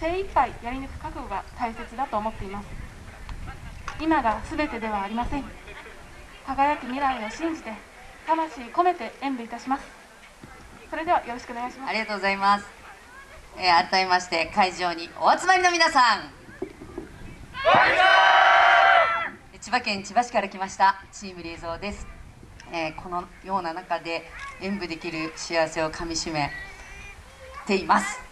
精一杯やり抜く覚悟が大切だと思っています。今が全てではありません。輝く未来を信じて魂込めて演舞いたします。それではよろしくお願いします。ありがとうございます、えー、改めまして会場にお集まりの皆さん。千葉県千葉市から来ましたチームリーゾーです、えー、このような中で演舞できる幸せをかみしめています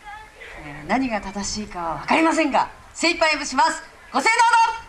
何が正しいかは分かりませんが精一杯演舞します。ご声援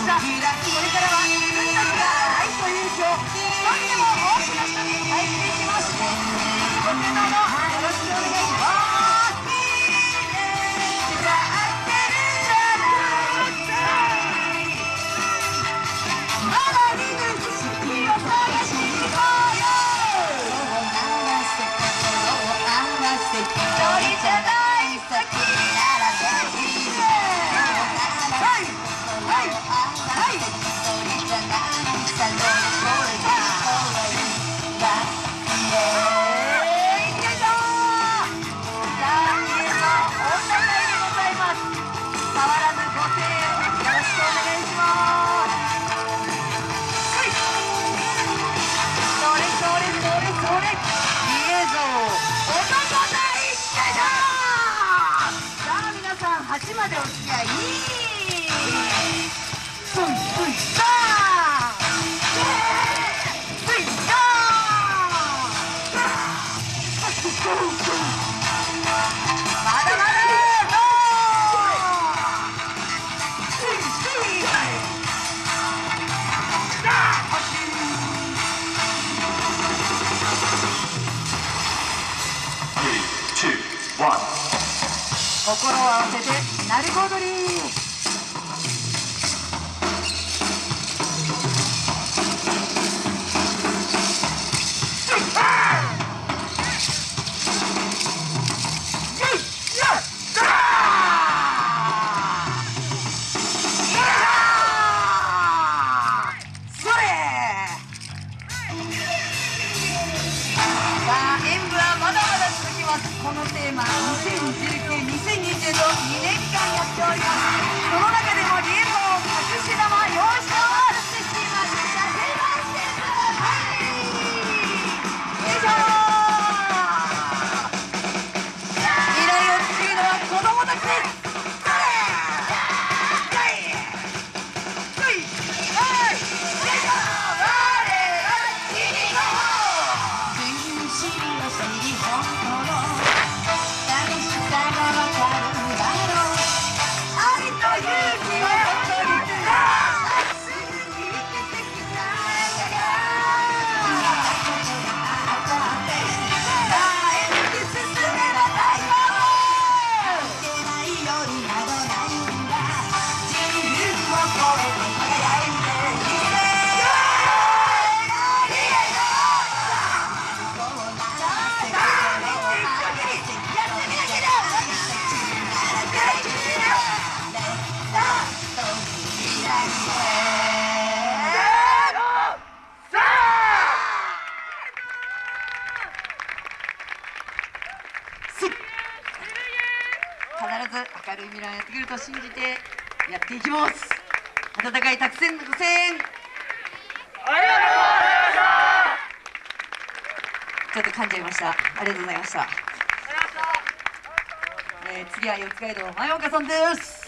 した。これからは心を合わせて鳴子踊り必ず明るい未来やってくると信じてやっていきます。温かいたくさんのご声援。ありがとうございましたちょっと噛んじゃいました。ありがとうございました。えー、次は四街道前岡さんです。